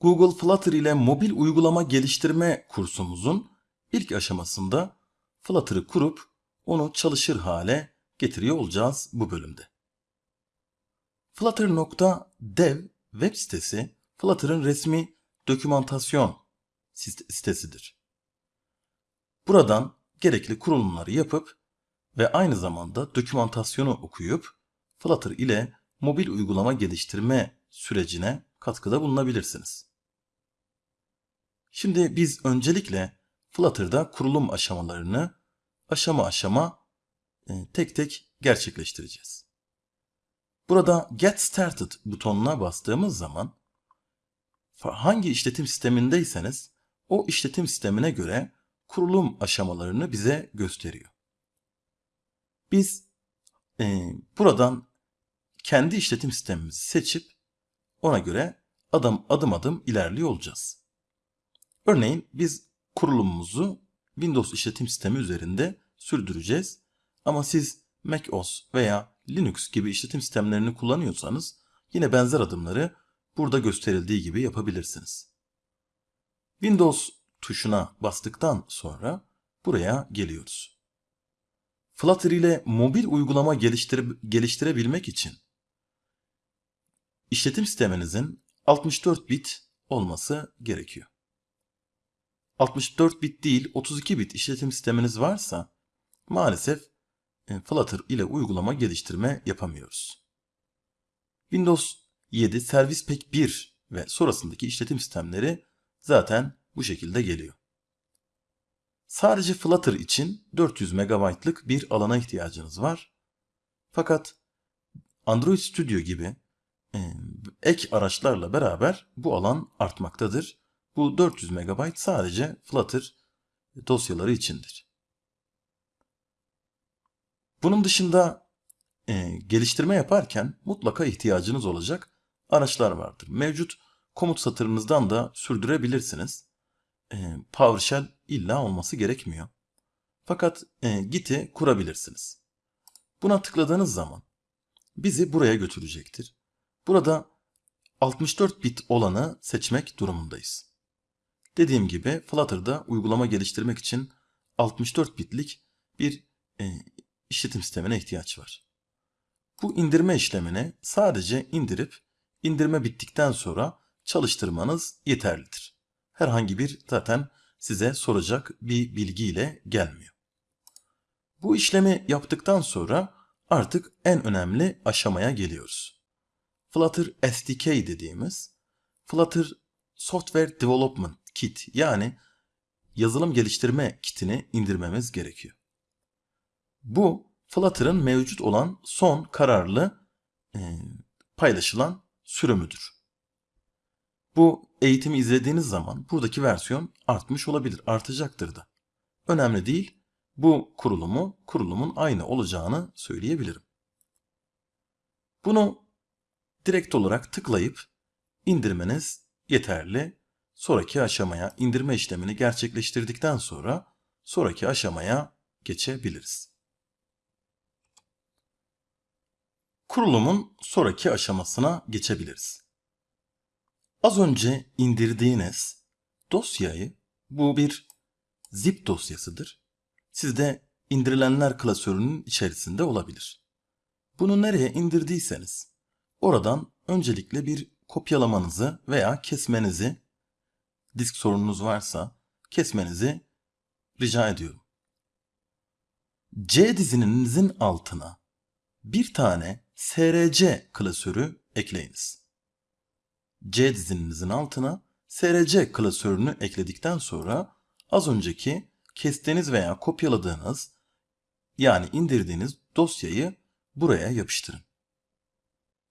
Google Flutter ile mobil uygulama geliştirme kursumuzun ilk aşamasında Flutter'ı kurup onu çalışır hale getiriyor olacağız bu bölümde. Flutter.dev web sitesi Flutter'ın resmi dokümantasyon sitesidir. Buradan gerekli kurulumları yapıp ve aynı zamanda dokümantasyonu okuyup Flutter ile mobil uygulama geliştirme sürecine katkıda bulunabilirsiniz. Şimdi biz öncelikle Flutter'da kurulum aşamalarını aşama aşama e, tek tek gerçekleştireceğiz. Burada Get Started butonuna bastığımız zaman hangi işletim sistemindeyseniz o işletim sistemine göre kurulum aşamalarını bize gösteriyor. Biz e, buradan kendi işletim sistemimizi seçip ona göre adım adım adım ilerliyor olacağız. Örneğin biz kurulumumuzu Windows işletim sistemi üzerinde sürdüreceğiz. Ama siz macOS veya Linux gibi işletim sistemlerini kullanıyorsanız yine benzer adımları burada gösterildiği gibi yapabilirsiniz. Windows tuşuna bastıktan sonra buraya geliyoruz. Flutter ile mobil uygulama geliştire, geliştirebilmek için işletim sisteminizin 64 bit olması gerekiyor. 64 bit değil 32 bit işletim sisteminiz varsa maalesef e, Flutter ile uygulama geliştirme yapamıyoruz. Windows 7 Service Pack 1 ve sonrasındaki işletim sistemleri zaten bu şekilde geliyor. Sadece Flutter için 400 MB'lık bir alana ihtiyacınız var. Fakat Android Studio gibi e, ek araçlarla beraber bu alan artmaktadır. Bu 400 MB sadece Flutter dosyaları içindir. Bunun dışında e, geliştirme yaparken mutlaka ihtiyacınız olacak araçlar vardır. Mevcut komut satırınızdan da sürdürebilirsiniz. E, PowerShell illa olması gerekmiyor. Fakat e, Git'i kurabilirsiniz. Buna tıkladığınız zaman bizi buraya götürecektir. Burada 64 bit olanı seçmek durumundayız. Dediğim gibi Flutter'da uygulama geliştirmek için 64 bitlik bir e, işletim sistemine ihtiyaç var. Bu indirme işlemini sadece indirip indirme bittikten sonra çalıştırmanız yeterlidir. Herhangi bir zaten size soracak bir bilgiyle gelmiyor. Bu işlemi yaptıktan sonra artık en önemli aşamaya geliyoruz. Flutter SDK dediğimiz Flutter Software Development Kit yani yazılım geliştirme kitini indirmemiz gerekiyor. Bu Flutter'ın mevcut olan son kararlı e, paylaşılan sürümüdür. Bu eğitimi izlediğiniz zaman buradaki versiyon artmış olabilir, artacaktır da. Önemli değil, bu kurulumu kurulumun aynı olacağını söyleyebilirim. Bunu direkt olarak tıklayıp indirmeniz yeterli. Sonraki aşamaya indirme işlemini gerçekleştirdikten sonra sonraki aşamaya geçebiliriz. Kurulumun sonraki aşamasına geçebiliriz. Az önce indirdiğiniz dosyayı bu bir zip dosyasıdır. Sizde indirilenler klasörünün içerisinde olabilir. Bunu nereye indirdiyseniz oradan öncelikle bir kopyalamanızı veya kesmenizi disk sorununuz varsa kesmenizi rica ediyorum. C dizininizin altına bir tane src klasörü ekleyiniz. C dizininizin altına src klasörünü ekledikten sonra az önceki kestiğiniz veya kopyaladığınız yani indirdiğiniz dosyayı buraya yapıştırın.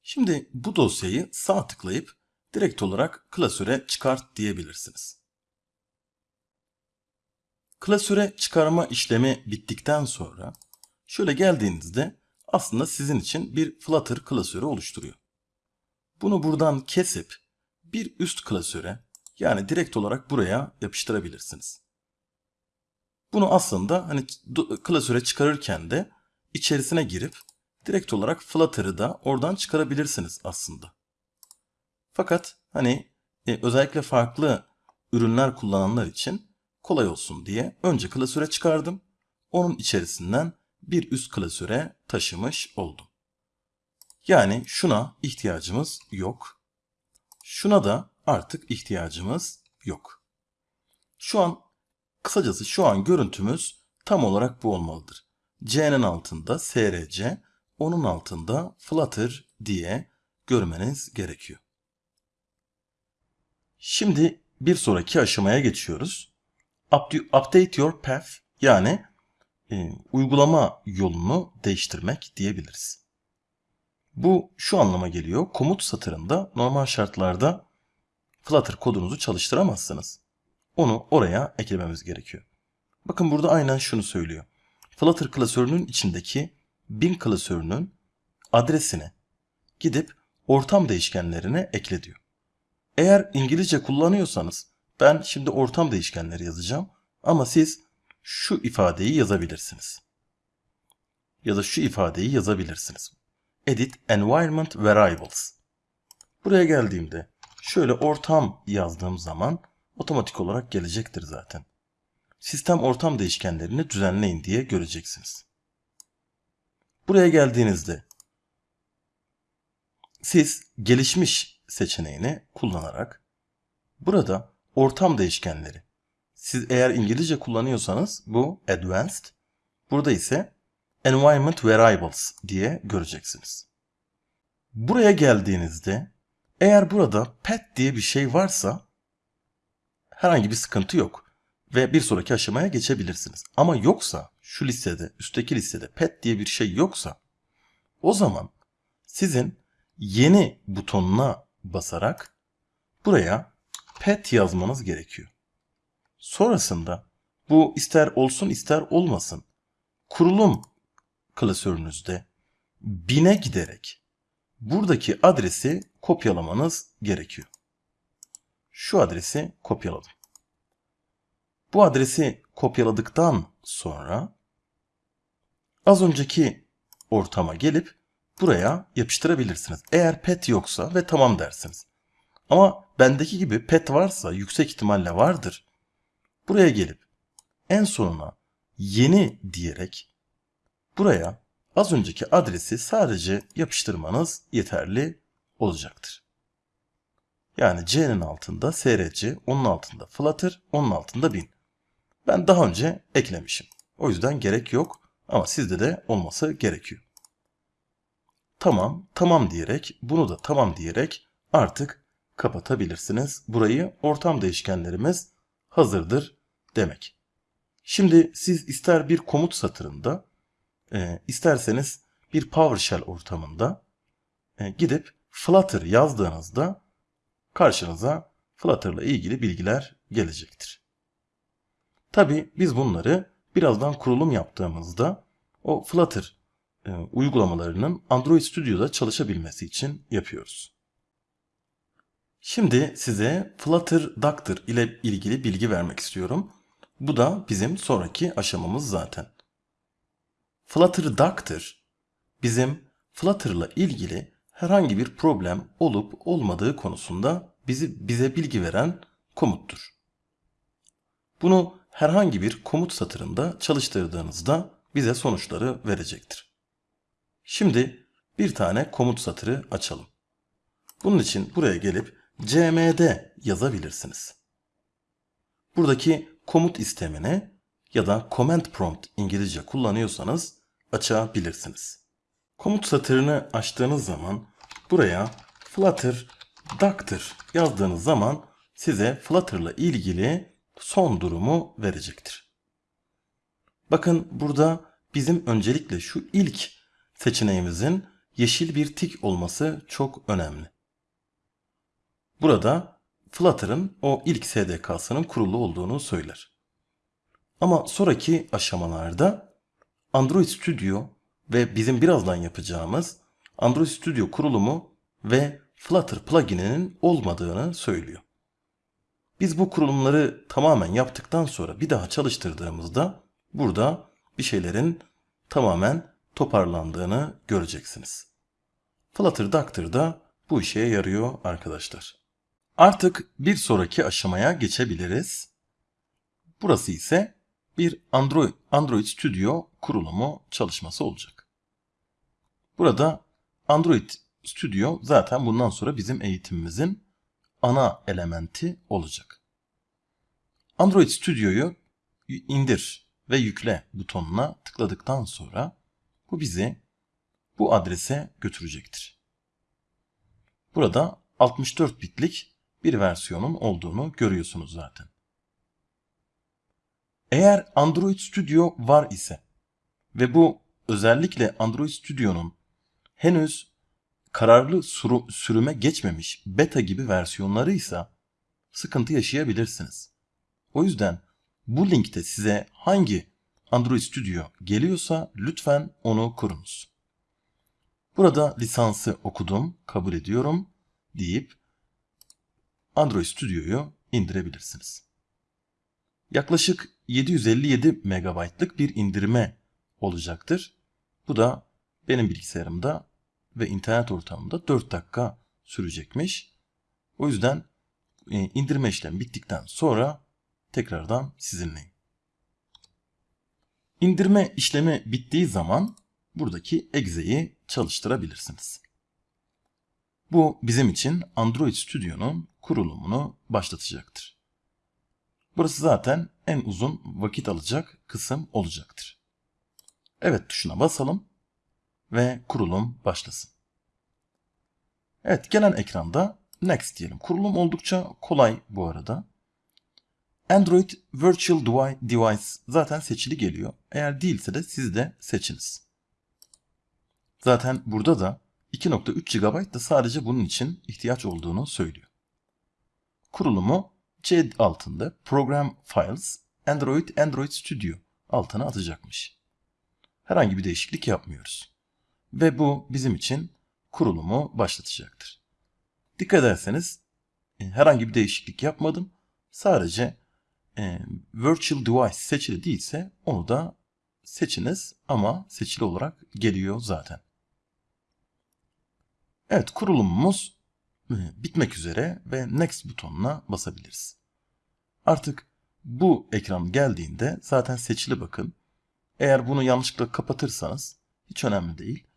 Şimdi bu dosyayı sağ tıklayıp direkt olarak klasöre çıkart diyebilirsiniz. Klasöre çıkarma işlemi bittikten sonra şöyle geldiğinizde aslında sizin için bir Flutter klasörü oluşturuyor. Bunu buradan kesip bir üst klasöre yani direkt olarak buraya yapıştırabilirsiniz. Bunu aslında hani klasöre çıkarırken de içerisine girip direkt olarak Flutter'ı da oradan çıkarabilirsiniz aslında. Fakat hani e, özellikle farklı ürünler kullananlar için kolay olsun diye önce klasöre çıkardım. Onun içerisinden bir üst klasöre taşımış oldum. Yani şuna ihtiyacımız yok. Şuna da artık ihtiyacımız yok. Şu an kısacası şu an görüntümüz tam olarak bu olmalıdır. C'nin altında SRC, onun altında Flutter diye görmeniz gerekiyor. Şimdi bir sonraki aşamaya geçiyoruz. Update your path yani e, uygulama yolunu değiştirmek diyebiliriz. Bu şu anlama geliyor. Komut satırında normal şartlarda Flutter kodunuzu çalıştıramazsınız. Onu oraya eklememiz gerekiyor. Bakın burada aynen şunu söylüyor. Flutter klasörünün içindeki bin klasörünün adresini gidip ortam değişkenlerine ekle diyor. Eğer İngilizce kullanıyorsanız ben şimdi ortam değişkenleri yazacağım ama siz şu ifadeyi yazabilirsiniz. Ya da şu ifadeyi yazabilirsiniz. Edit Environment Variables. Buraya geldiğimde şöyle ortam yazdığım zaman otomatik olarak gelecektir zaten. Sistem ortam değişkenlerini düzenleyin diye göreceksiniz. Buraya geldiğinizde siz gelişmiş seçeneğini kullanarak burada ortam değişkenleri siz eğer İngilizce kullanıyorsanız bu advanced burada ise environment variables diye göreceksiniz. Buraya geldiğinizde eğer burada pet diye bir şey varsa herhangi bir sıkıntı yok ve bir sonraki aşamaya geçebilirsiniz. Ama yoksa şu listede, üstteki listede pet diye bir şey yoksa o zaman sizin yeni butonuna basarak buraya pet yazmanız gerekiyor. Sonrasında bu ister olsun ister olmasın kurulum klasörünüzde bine giderek buradaki adresi kopyalamanız gerekiyor. Şu adresi kopyaladım. Bu adresi kopyaladıktan sonra az önceki ortama gelip buraya yapıştırabilirsiniz. Eğer pet yoksa ve tamam dersiniz. Ama bendeki gibi pet varsa yüksek ihtimalle vardır. Buraya gelip en sonuna yeni diyerek buraya az önceki adresi sadece yapıştırmanız yeterli olacaktır. Yani C'nin altında SRC, onun altında Flutter, onun altında bin. Ben daha önce eklemişim. O yüzden gerek yok ama sizde de olması gerekiyor. Tamam, tamam diyerek, bunu da tamam diyerek artık kapatabilirsiniz. Burayı ortam değişkenlerimiz hazırdır demek. Şimdi siz ister bir komut satırında, e, isterseniz bir PowerShell ortamında e, gidip Flutter yazdığınızda karşınıza Flutter ile ilgili bilgiler gelecektir. Tabi biz bunları birazdan kurulum yaptığımızda o Flutter e, uygulamalarının Android Studio'da çalışabilmesi için yapıyoruz. Şimdi size Flutter Doctor ile ilgili bilgi vermek istiyorum. Bu da bizim sonraki aşamamız zaten. Flutter Doctor bizim Flutter ile ilgili herhangi bir problem olup olmadığı konusunda bizi bize bilgi veren komuttur. Bunu herhangi bir komut satırında çalıştırdığınızda bize sonuçları verecektir. Şimdi bir tane komut satırı açalım. Bunun için buraya gelip cmd yazabilirsiniz. Buradaki komut istemini ya da command prompt İngilizce kullanıyorsanız açabilirsiniz. Komut satırını açtığınız zaman buraya flutter doctor yazdığınız zaman size Flutter ile ilgili son durumu verecektir. Bakın burada bizim öncelikle şu ilk seçeneğimizin yeşil bir tik olması çok önemli. Burada Flutter'ın o ilk SDK'sının kurulu olduğunu söyler. Ama sonraki aşamalarda Android Studio ve bizim birazdan yapacağımız Android Studio kurulumu ve Flutter plugin'inin olmadığını söylüyor. Biz bu kurulumları tamamen yaptıktan sonra bir daha çalıştırdığımızda burada bir şeylerin tamamen toparlandığını göreceksiniz. Flutter Doctor da bu işe yarıyor arkadaşlar. Artık bir sonraki aşamaya geçebiliriz. Burası ise bir Android, Android Studio kurulumu çalışması olacak. Burada Android Studio zaten bundan sonra bizim eğitimimizin ana elementi olacak. Android Studio'yu indir ve yükle butonuna tıkladıktan sonra bu bizi bu adrese götürecektir. Burada 64 bitlik bir versiyonun olduğunu görüyorsunuz zaten. Eğer Android Studio var ise ve bu özellikle Android Studio'nun henüz kararlı sürüme geçmemiş beta gibi versiyonları ise sıkıntı yaşayabilirsiniz. O yüzden bu linkte size hangi Android Studio geliyorsa lütfen onu kurunuz. Burada lisansı okudum, kabul ediyorum deyip Android Studio'yu indirebilirsiniz. Yaklaşık 757 MB'lık bir indirme olacaktır. Bu da benim bilgisayarımda ve internet ortamında 4 dakika sürecekmiş. O yüzden e, indirme işlemi bittikten sonra tekrardan sizinleyim. İndirme işlemi bittiği zaman buradaki egze'yi çalıştırabilirsiniz. Bu bizim için Android Studio'nun kurulumunu başlatacaktır. Burası zaten en uzun vakit alacak kısım olacaktır. Evet tuşuna basalım ve kurulum başlasın. Evet gelen ekranda Next diyelim. Kurulum oldukça kolay bu arada. Android Virtual Device zaten seçili geliyor. Eğer değilse de siz de seçiniz. Zaten burada da 2.3 GB da sadece bunun için ihtiyaç olduğunu söylüyor. Kurulumu C altında Program Files Android Android Studio altına atacakmış. Herhangi bir değişiklik yapmıyoruz. Ve bu bizim için kurulumu başlatacaktır. Dikkat ederseniz e, herhangi bir değişiklik yapmadım. Sadece e, Virtual Device seçili değilse onu da seçiniz ama seçili olarak geliyor zaten. Evet kurulumumuz e, bitmek üzere ve Next butonuna basabiliriz. Artık bu ekran geldiğinde zaten seçili bakın. Eğer bunu yanlışlıkla kapatırsanız hiç önemli değil.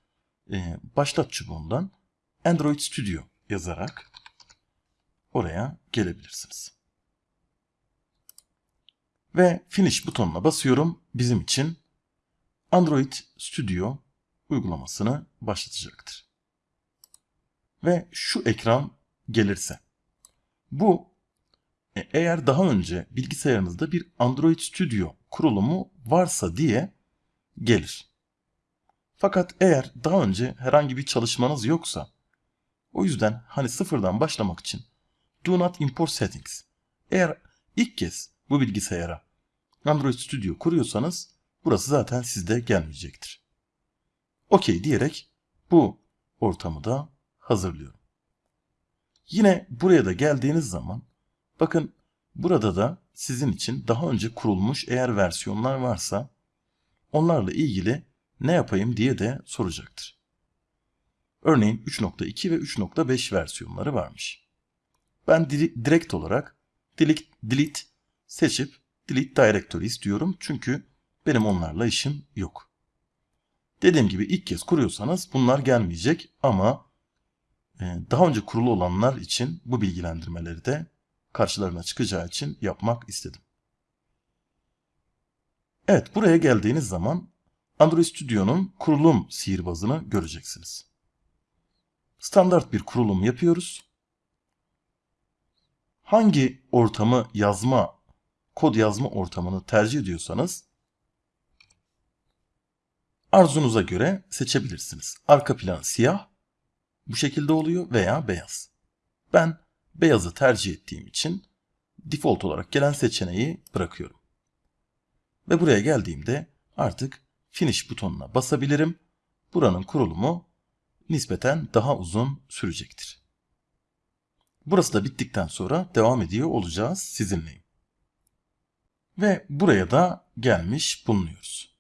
Ee, başlat çubuğundan Android Studio yazarak oraya gelebilirsiniz. Ve Finish butonuna basıyorum. Bizim için Android Studio uygulamasını başlatacaktır ve şu ekran gelirse. Bu e, eğer daha önce bilgisayarınızda bir Android Studio kurulumu varsa diye gelir. Fakat eğer daha önce herhangi bir çalışmanız yoksa o yüzden hani sıfırdan başlamak için Do not import settings. Eğer ilk kez bu bilgisayara Android Studio kuruyorsanız burası zaten sizde gelmeyecektir. OK diyerek bu ortamı da hazırlıyorum. Yine buraya da geldiğiniz zaman bakın burada da sizin için daha önce kurulmuş eğer versiyonlar varsa onlarla ilgili ne yapayım diye de soracaktır. Örneğin 3.2 ve 3.5 versiyonları varmış. Ben direkt olarak delete, delete seçip delete directory istiyorum çünkü benim onlarla işim yok. Dediğim gibi ilk kez kuruyorsanız bunlar gelmeyecek ama ee, daha önce kurulu olanlar için bu bilgilendirmeleri de karşılarına çıkacağı için yapmak istedim. Evet buraya geldiğiniz zaman Android Studio'nun kurulum sihirbazını göreceksiniz. Standart bir kurulum yapıyoruz. Hangi ortamı yazma, kod yazma ortamını tercih ediyorsanız arzunuza göre seçebilirsiniz. Arka plan siyah, bu şekilde oluyor veya beyaz. Ben beyazı tercih ettiğim için default olarak gelen seçeneği bırakıyorum. Ve buraya geldiğimde artık finish butonuna basabilirim. Buranın kurulumu nispeten daha uzun sürecektir. Burası da bittikten sonra devam ediyor olacağız sizinleyim. Ve buraya da gelmiş bulunuyoruz.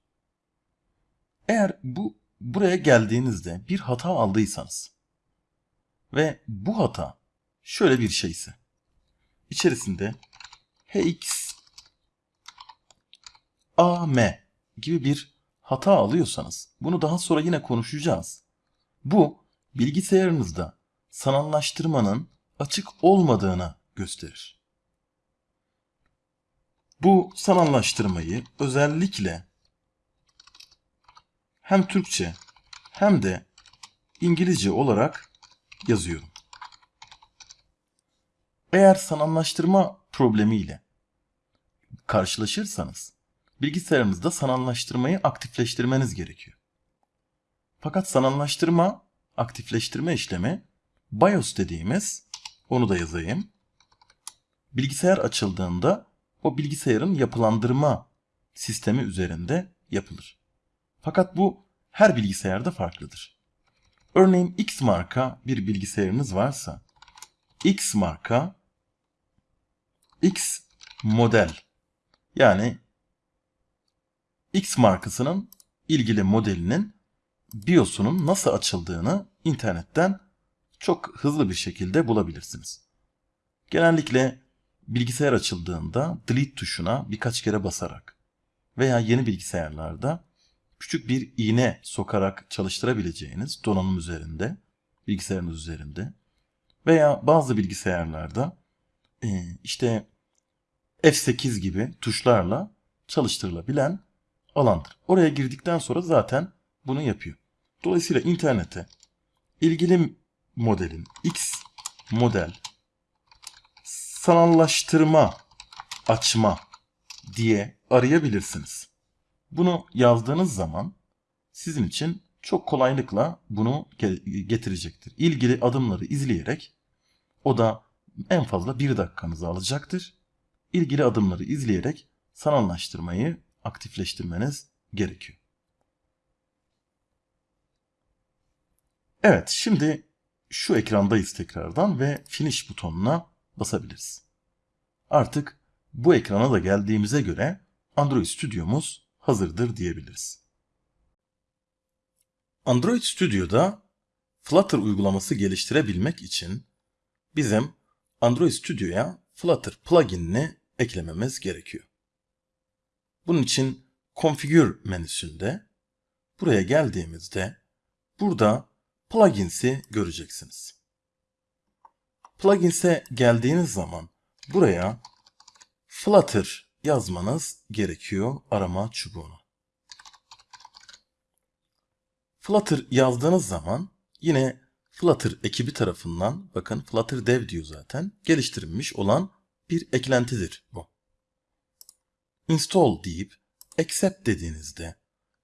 Eğer bu buraya geldiğinizde bir hata aldıysanız ve bu hata şöyle bir şeyse. içerisinde hx am gibi bir hata alıyorsanız bunu daha sonra yine konuşacağız. Bu bilgisayarınızda sanallaştırmanın açık olmadığını gösterir. Bu sanallaştırmayı özellikle hem Türkçe hem de İngilizce olarak yazıyorum. Eğer sanallaştırma problemiyle karşılaşırsanız bilgisayarınızda sanallaştırmayı aktifleştirmeniz gerekiyor. Fakat sanallaştırma, aktifleştirme işlemi BIOS dediğimiz, onu da yazayım. Bilgisayar açıldığında o bilgisayarın yapılandırma sistemi üzerinde yapılır. Fakat bu her bilgisayarda farklıdır. Örneğin X marka bir bilgisayarınız varsa X marka X model yani X markasının ilgili modelinin BIOS'unun nasıl açıldığını internetten çok hızlı bir şekilde bulabilirsiniz. Genellikle bilgisayar açıldığında delete tuşuna birkaç kere basarak veya yeni bilgisayarlarda küçük bir iğne sokarak çalıştırabileceğiniz donanım üzerinde, bilgisayarınız üzerinde veya bazı bilgisayarlarda e, işte F8 gibi tuşlarla çalıştırılabilen alandır. Oraya girdikten sonra zaten bunu yapıyor. Dolayısıyla internete ilgili modelin X model sanallaştırma açma diye arayabilirsiniz. Bunu yazdığınız zaman sizin için çok kolaylıkla bunu getirecektir. İlgili adımları izleyerek o da en fazla bir dakikanızı alacaktır. İlgili adımları izleyerek sanallaştırmayı aktifleştirmeniz gerekiyor. Evet şimdi şu ekrandayız tekrardan ve finish butonuna basabiliriz. Artık bu ekrana da geldiğimize göre Android Studio'muz hazırdır diyebiliriz. Android Studio'da Flutter uygulaması geliştirebilmek için bizim Android Studio'ya Flutter pluginini eklememiz gerekiyor. Bunun için Configure menüsünde buraya geldiğimizde burada Plugins'i göreceksiniz. Plugins'e geldiğiniz zaman buraya Flutter yazmanız gerekiyor arama çubuğuna. Flutter yazdığınız zaman yine Flutter ekibi tarafından bakın Flutter Dev diyor zaten geliştirilmiş olan bir eklentidir bu. Install deyip accept dediğinizde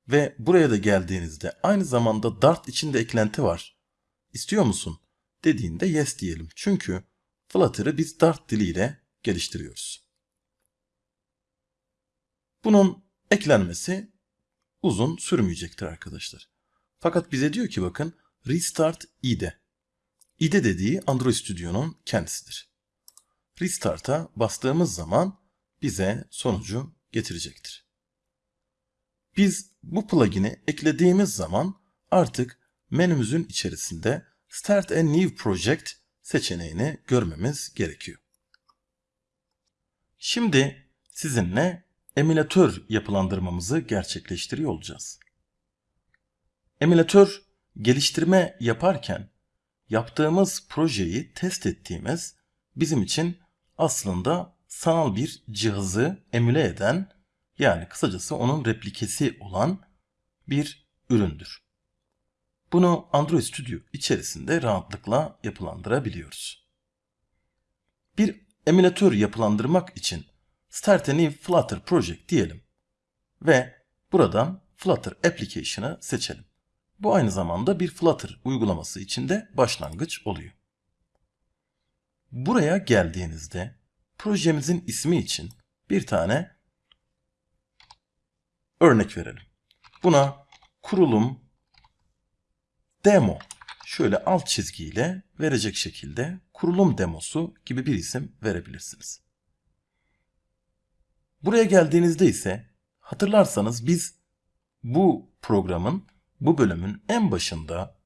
ve buraya da geldiğinizde aynı zamanda Dart içinde eklenti var. İstiyor musun? Dediğinde yes diyelim. Çünkü Flutter'ı biz Dart diliyle geliştiriyoruz. Bunun eklenmesi uzun sürmeyecektir arkadaşlar. Fakat bize diyor ki bakın restart IDE. IDE dediği Android Studio'nun kendisidir. Restart'a bastığımız zaman bize sonucu getirecektir. Biz bu plugin'i eklediğimiz zaman artık menümüzün içerisinde Start a New Project seçeneğini görmemiz gerekiyor. Şimdi sizinle emülatör yapılandırmamızı gerçekleştiriyor olacağız. Emülatör geliştirme yaparken yaptığımız projeyi test ettiğimiz bizim için aslında sanal bir cihazı emüle eden yani kısacası onun replikesi olan bir üründür. Bunu Android Studio içerisinde rahatlıkla yapılandırabiliyoruz. Bir emülatör yapılandırmak için Start a New Flutter Project diyelim ve buradan Flutter Application'ı seçelim. Bu aynı zamanda bir Flutter uygulaması içinde başlangıç oluyor. Buraya geldiğinizde projemizin ismi için bir tane örnek verelim. Buna kurulum demo şöyle alt çizgiyle verecek şekilde kurulum demosu gibi bir isim verebilirsiniz. Buraya geldiğinizde ise hatırlarsanız biz bu programın bu bölümün en başında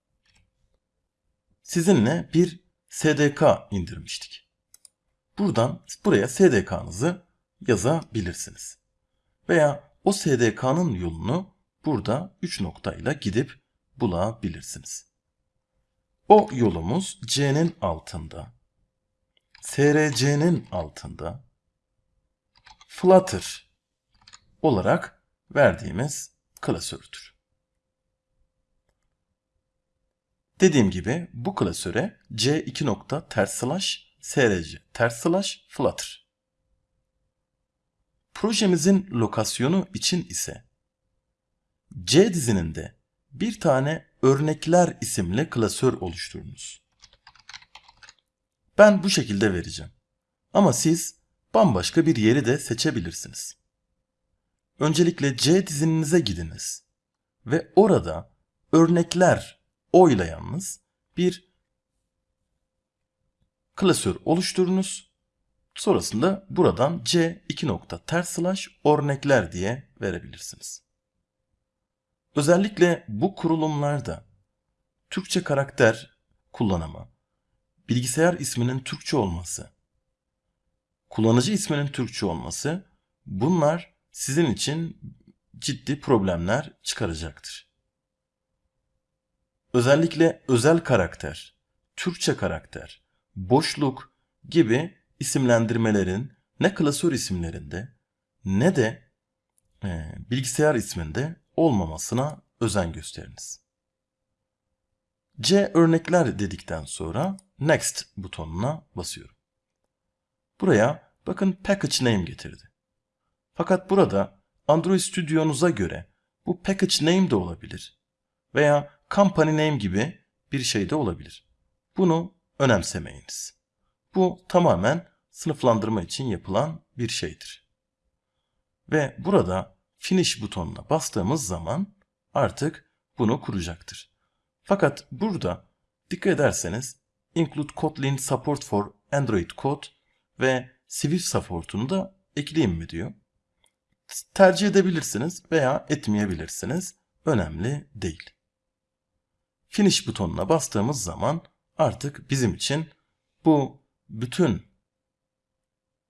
sizinle bir SDK indirmiştik. buradan buraya SDK'nızı yazabilirsiniz. Veya o SDK'nın yolunu burada 3 noktayla gidip bulabilirsiniz. O yolumuz C'nin altında, SRC'nin altında, Flutter olarak verdiğimiz klasördür. Dediğim gibi bu klasöre C2 nokta ters slash src ters slash flutter. Projemizin lokasyonu için ise C dizininde bir tane örnekler isimli klasör oluşturunuz. Ben bu şekilde vereceğim. Ama siz bambaşka bir yeri de seçebilirsiniz. Öncelikle C dizininize gidiniz ve orada örnekler oyla yalnız bir klasör oluşturunuz. Sonrasında buradan C 2 nokta ters slash örnekler diye verebilirsiniz. Özellikle bu kurulumlarda Türkçe karakter kullanımı, bilgisayar isminin Türkçe olması, kullanıcı isminin Türkçe olması bunlar sizin için ciddi problemler çıkaracaktır. Özellikle özel karakter, Türkçe karakter, boşluk gibi isimlendirmelerin ne klasör isimlerinde ne de e, bilgisayar isminde olmamasına özen gösteriniz. C örnekler dedikten sonra Next butonuna basıyorum. Buraya bakın Package Name getirdi. Fakat burada Android Studio'nuza göre bu Package Name de olabilir veya Company Name gibi bir şey de olabilir. Bunu önemsemeyiniz. Bu tamamen sınıflandırma için yapılan bir şeydir. Ve burada Finish butonuna bastığımız zaman artık bunu kuracaktır. Fakat burada dikkat ederseniz Include Kotlin Support for Android Code ve Swift Support'unu da ekleyeyim mi diyor. Tercih edebilirsiniz veya etmeyebilirsiniz. Önemli değil. Finish butonuna bastığımız zaman artık bizim için bu bütün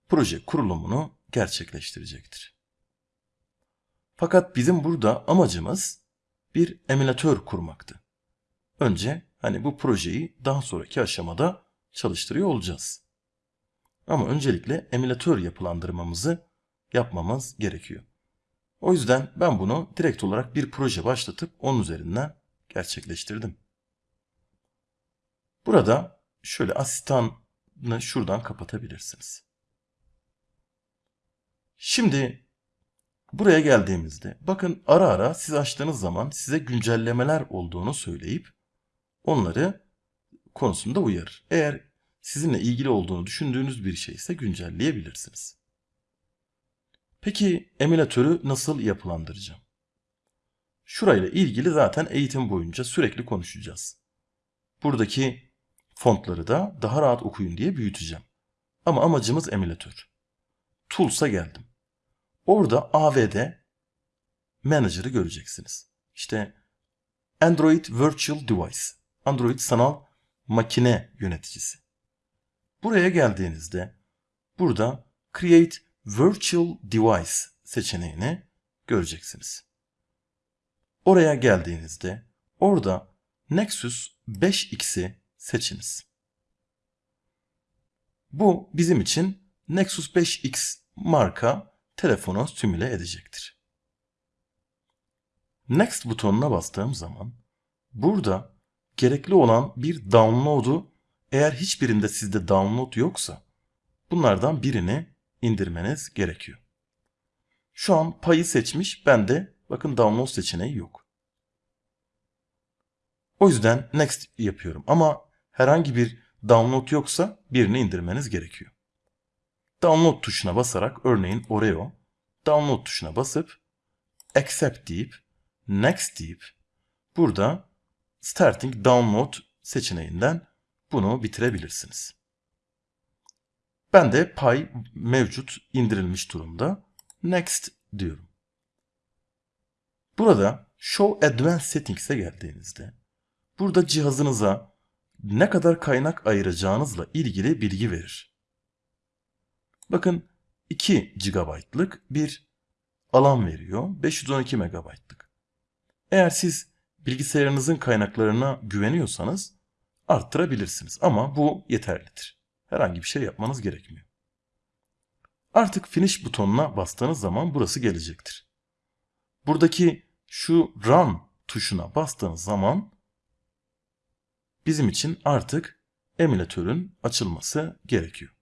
proje kurulumunu gerçekleştirecektir. Fakat bizim burada amacımız bir emülatör kurmaktı. Önce hani bu projeyi daha sonraki aşamada çalıştırıyor olacağız. Ama öncelikle emülatör yapılandırmamızı yapmamız gerekiyor. O yüzden ben bunu direkt olarak bir proje başlatıp onun üzerinden gerçekleştirdim. Burada şöyle asistanı şuradan kapatabilirsiniz. Şimdi buraya geldiğimizde bakın ara ara siz açtığınız zaman size güncellemeler olduğunu söyleyip onları konusunda uyarır. Eğer sizinle ilgili olduğunu düşündüğünüz bir şey ise güncelleyebilirsiniz. Peki emülatörü nasıl yapılandıracağım? Şurayla ilgili zaten eğitim boyunca sürekli konuşacağız. Buradaki fontları da daha rahat okuyun diye büyüteceğim. Ama amacımız emülatör. Tools'a geldim. Orada AVD Manager'ı göreceksiniz. İşte Android Virtual Device, Android sanal makine yöneticisi. Buraya geldiğinizde burada Create Virtual Device seçeneğini göreceksiniz. Oraya geldiğinizde orada Nexus 5X'i seçiniz. Bu bizim için Nexus 5X marka telefonu simüle edecektir. Next butonuna bastığım zaman burada gerekli olan bir download'u eğer hiçbirinde sizde download yoksa bunlardan birini indirmeniz gerekiyor. Şu an payı seçmiş bende bakın download seçeneği yok. O yüzden next yapıyorum ama herhangi bir download yoksa birini indirmeniz gerekiyor. Download tuşuna basarak örneğin Oreo download tuşuna basıp accept deyip next deyip burada starting download seçeneğinden bunu bitirebilirsiniz. Ben de pay mevcut indirilmiş durumda. Next diyorum. Burada Show Advanced Settings'e geldiğinizde burada cihazınıza ne kadar kaynak ayıracağınızla ilgili bilgi verir. Bakın 2 GB'lık bir alan veriyor. 512 MB'lık. Eğer siz bilgisayarınızın kaynaklarına güveniyorsanız arttırabilirsiniz. Ama bu yeterlidir. Herhangi bir şey yapmanız gerekmiyor. Artık finish butonuna bastığınız zaman burası gelecektir. Buradaki şu run tuşuna bastığınız zaman bizim için artık emülatörün açılması gerekiyor.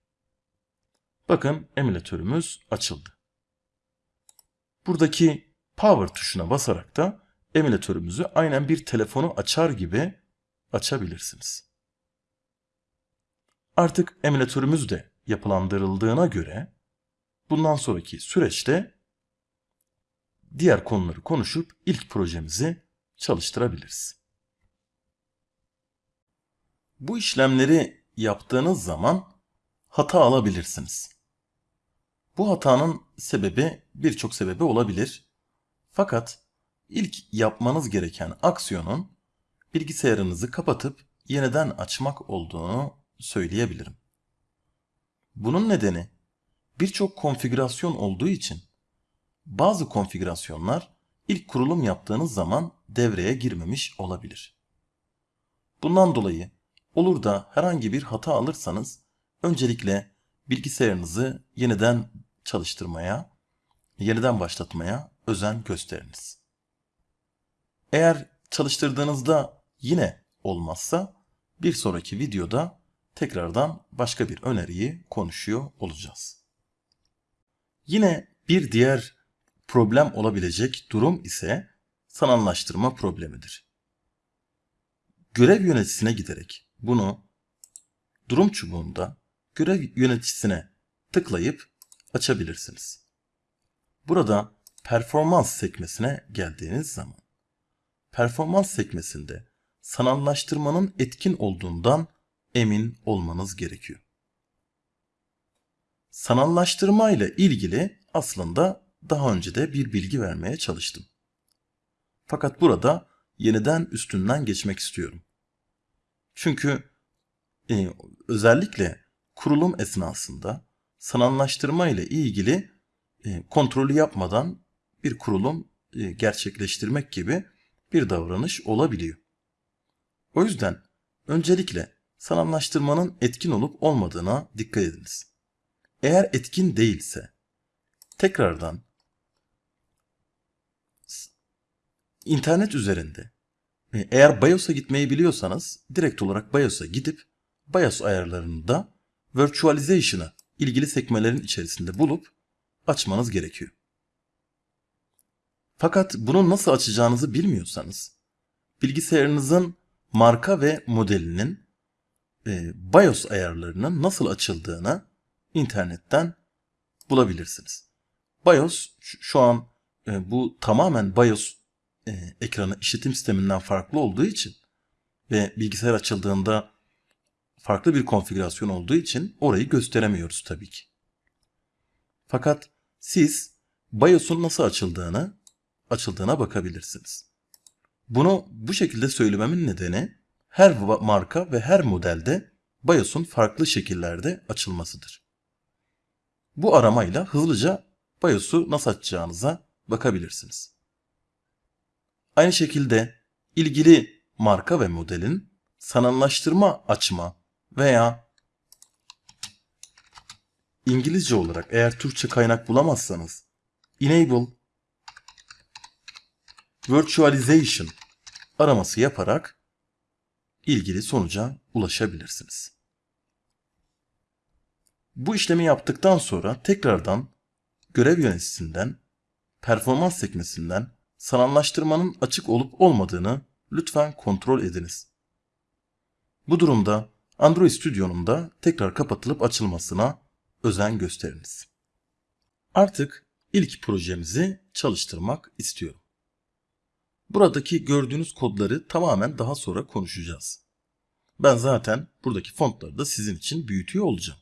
Bakın emülatörümüz açıldı. Buradaki power tuşuna basarak da emülatörümüzü aynen bir telefonu açar gibi açabilirsiniz. Artık emülatörümüz de yapılandırıldığına göre bundan sonraki süreçte diğer konuları konuşup ilk projemizi çalıştırabiliriz. Bu işlemleri yaptığınız zaman hata alabilirsiniz. Bu hatanın sebebi birçok sebebi olabilir. Fakat ilk yapmanız gereken aksiyonun bilgisayarınızı kapatıp yeniden açmak olduğunu söyleyebilirim. Bunun nedeni birçok konfigürasyon olduğu için bazı konfigürasyonlar ilk kurulum yaptığınız zaman devreye girmemiş olabilir. Bundan dolayı olur da herhangi bir hata alırsanız öncelikle bilgisayarınızı yeniden çalıştırmaya, yeniden başlatmaya özen gösteriniz. Eğer çalıştırdığınızda yine olmazsa bir sonraki videoda tekrardan başka bir öneriyi konuşuyor olacağız. Yine bir diğer problem olabilecek durum ise sanallaştırma problemidir. Görev yöneticisine giderek bunu durum çubuğunda görev yöneticisine tıklayıp açabilirsiniz. Burada performans sekmesine geldiğiniz zaman performans sekmesinde sanallaştırmanın etkin olduğundan emin olmanız gerekiyor. Sanallaştırma ile ilgili aslında daha önce de bir bilgi vermeye çalıştım. Fakat burada yeniden üstünden geçmek istiyorum. Çünkü e, özellikle kurulum esnasında sanallaştırma ile ilgili e, kontrolü yapmadan bir kurulum e, gerçekleştirmek gibi bir davranış olabiliyor. O yüzden öncelikle sanallaştırmanın etkin olup olmadığına dikkat ediniz. Eğer etkin değilse tekrardan internet üzerinde e, eğer BIOS'a gitmeyi biliyorsanız direkt olarak BIOS'a gidip BIOS ayarlarını da virtualization'ı ilgili sekmelerin içerisinde bulup açmanız gerekiyor. Fakat bunu nasıl açacağınızı bilmiyorsanız bilgisayarınızın marka ve modelinin e, BIOS ayarlarının nasıl açıldığını internetten bulabilirsiniz. BIOS şu an e, bu tamamen BIOS e, ekranı işletim sisteminden farklı olduğu için ve bilgisayar açıldığında farklı bir konfigürasyon olduğu için orayı gösteremiyoruz tabii ki. Fakat siz BIOS'un nasıl açıldığını açıldığına bakabilirsiniz. Bunu bu şekilde söylememin nedeni her marka ve her modelde BIOS'un farklı şekillerde açılmasıdır. Bu aramayla hızlıca BIOS'u nasıl açacağınıza bakabilirsiniz. Aynı şekilde ilgili marka ve modelin sanallaştırma açma veya İngilizce olarak eğer Türkçe kaynak bulamazsanız enable virtualization araması yaparak ilgili sonuca ulaşabilirsiniz. Bu işlemi yaptıktan sonra tekrardan görev yöneticisinden, performans sekmesinden sanallaştırmanın açık olup olmadığını lütfen kontrol ediniz. Bu durumda Android Studio'nun da tekrar kapatılıp açılmasına özen gösteriniz. Artık ilk projemizi çalıştırmak istiyorum. Buradaki gördüğünüz kodları tamamen daha sonra konuşacağız. Ben zaten buradaki fontları da sizin için büyütüyor olacağım.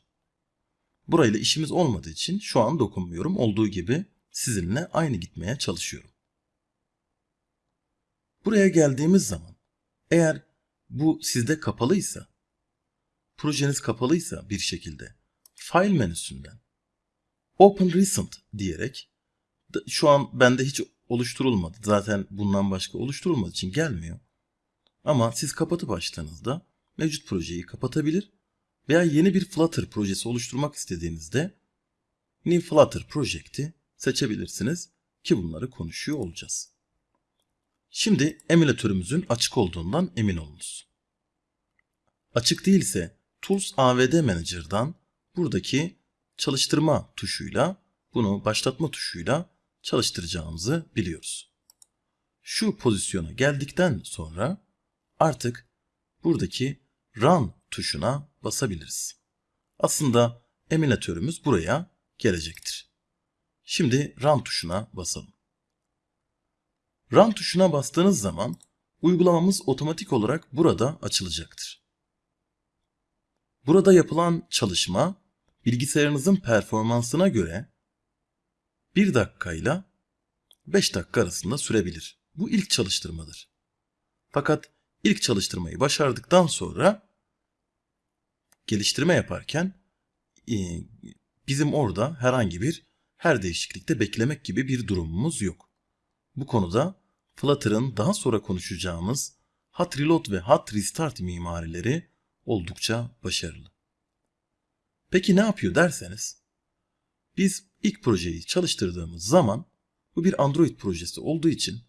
Burayla işimiz olmadığı için şu an dokunmuyorum. Olduğu gibi sizinle aynı gitmeye çalışıyorum. Buraya geldiğimiz zaman eğer bu sizde kapalıysa, projeniz kapalıysa bir şekilde file menüsünden Open Recent diyerek şu an bende hiç oluşturulmadı. Zaten bundan başka oluşturulmadığı için gelmiyor. Ama siz kapatıp açtığınızda mevcut projeyi kapatabilir veya yeni bir Flutter projesi oluşturmak istediğinizde New Flutter Project'i seçebilirsiniz ki bunları konuşuyor olacağız. Şimdi emülatörümüzün açık olduğundan emin olunuz. Açık değilse Tools AVD Manager'dan buradaki çalıştırma tuşuyla bunu başlatma tuşuyla çalıştıracağımızı biliyoruz. Şu pozisyona geldikten sonra artık buradaki Run tuşuna basabiliriz. Aslında emülatörümüz buraya gelecektir. Şimdi Run tuşuna basalım. Run tuşuna bastığınız zaman uygulamamız otomatik olarak burada açılacaktır. Burada yapılan çalışma bilgisayarınızın performansına göre 1 dakikayla 5 dakika arasında sürebilir. Bu ilk çalıştırmadır. Fakat ilk çalıştırmayı başardıktan sonra geliştirme yaparken e, bizim orada herhangi bir her değişiklikte beklemek gibi bir durumumuz yok. Bu konuda Flutter'ın daha sonra konuşacağımız Hot Reload ve Hot Restart mimarileri oldukça başarılı. Peki ne yapıyor derseniz, biz ilk projeyi çalıştırdığımız zaman bu bir Android projesi olduğu için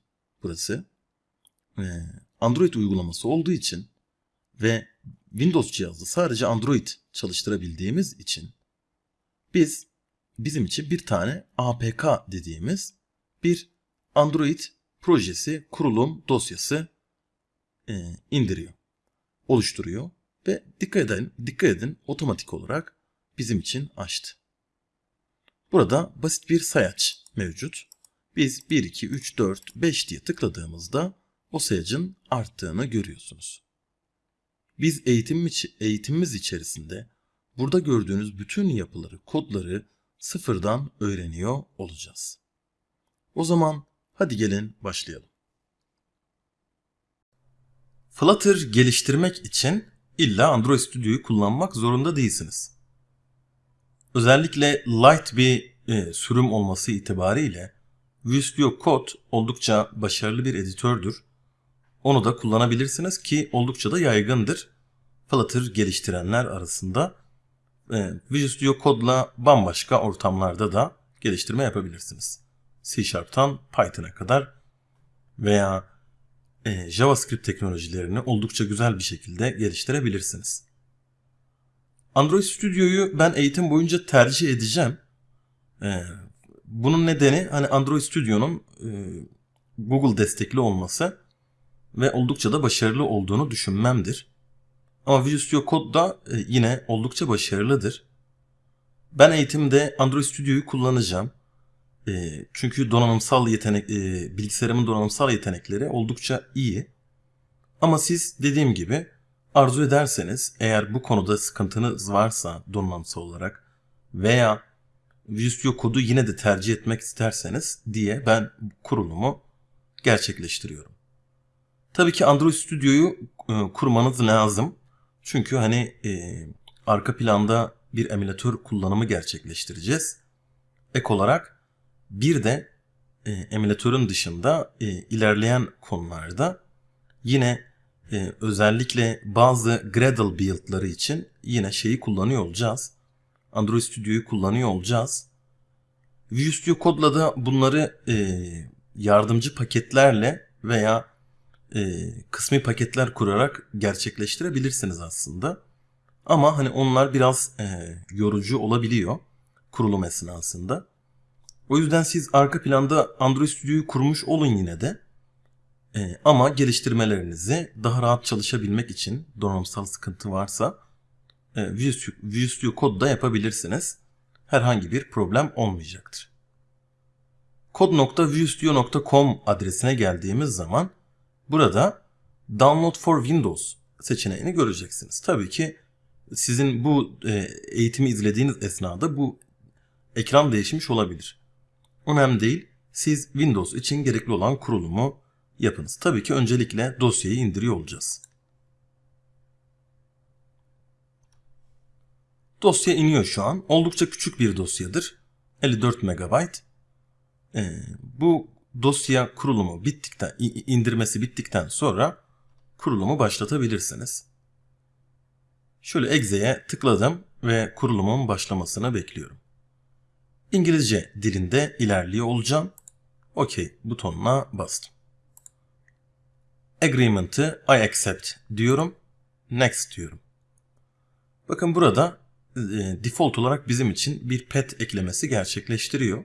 burası e, Android uygulaması olduğu için ve Windows cihazda sadece Android çalıştırabildiğimiz için biz bizim için bir tane APK dediğimiz bir Android projesi kurulum dosyası e, indiriyor, oluşturuyor ve dikkat edin, dikkat edin otomatik olarak bizim için açtı. Burada basit bir sayaç mevcut. Biz 1, 2, 3, 4, 5 diye tıkladığımızda o sayacın arttığını görüyorsunuz. Biz eğitim, eğitimimiz içerisinde burada gördüğünüz bütün yapıları, kodları sıfırdan öğreniyor olacağız. O zaman hadi gelin başlayalım. Flutter geliştirmek için illa Android Studio'yu kullanmak zorunda değilsiniz. Özellikle light bir e, sürüm olması itibariyle Studio Code oldukça başarılı bir editördür. Onu da kullanabilirsiniz ki oldukça da yaygındır. Flutter geliştirenler arasında e, Visual Code'la bambaşka ortamlarda da geliştirme yapabilirsiniz. C Sharp'tan Python'a kadar veya e, JavaScript teknolojilerini oldukça güzel bir şekilde geliştirebilirsiniz. Android Studio'yu ben eğitim boyunca tercih edeceğim. E, bunun nedeni hani Android Studio'nun e, Google destekli olması ve oldukça da başarılı olduğunu düşünmemdir. Ama Visual Studio Code da yine oldukça başarılıdır. Ben eğitimde Android Studio'yu kullanacağım. E, çünkü donanımsal yetenek, e, bilgisayarımın donanımsal yetenekleri oldukça iyi. Ama siz dediğim gibi arzu ederseniz eğer bu konuda sıkıntınız varsa donanımsal olarak veya Visual kodu yine de tercih etmek isterseniz diye ben kurulumu gerçekleştiriyorum. Tabii ki Android Studio'yu e, kurmanız lazım. Çünkü hani e, arka planda bir emülatör kullanımı gerçekleştireceğiz. Ek olarak bir de e, emülatörün dışında e, ilerleyen konularda yine e, özellikle bazı Gradle build'ları için yine şeyi kullanıyor olacağız. Android Studio'yu kullanıyor olacağız. Visual Studio Code'la da bunları e, yardımcı paketlerle veya e, kısmi paketler kurarak gerçekleştirebilirsiniz aslında. Ama hani onlar biraz e, yorucu olabiliyor kurulum esnasında. O yüzden siz arka planda Android Studio'yu kurmuş olun yine de. E, ama geliştirmelerinizi daha rahat çalışabilmek için donanımsal sıkıntı varsa e, Visual Studio Code'da yapabilirsiniz. Herhangi bir problem olmayacaktır. Code.visualstudio.com adresine geldiğimiz zaman burada Download for Windows seçeneğini göreceksiniz. Tabii ki sizin bu e, eğitimi izlediğiniz esnada bu ekran değişmiş olabilir. Önemli değil. Siz Windows için gerekli olan kurulumu yapınız. Tabii ki öncelikle dosyayı indiriyor olacağız. Dosya iniyor şu an. Oldukça küçük bir dosyadır. 54 MB. Ee, bu dosya kurulumu bittikten, indirmesi bittikten sonra kurulumu başlatabilirsiniz. Şöyle Exe'ye tıkladım ve kurulumun başlamasını bekliyorum. İngilizce dilinde ilerliyor olacağım. OK butonuna bastım. Agreement'ı I accept diyorum. Next diyorum. Bakın burada e, default olarak bizim için bir pet eklemesi gerçekleştiriyor.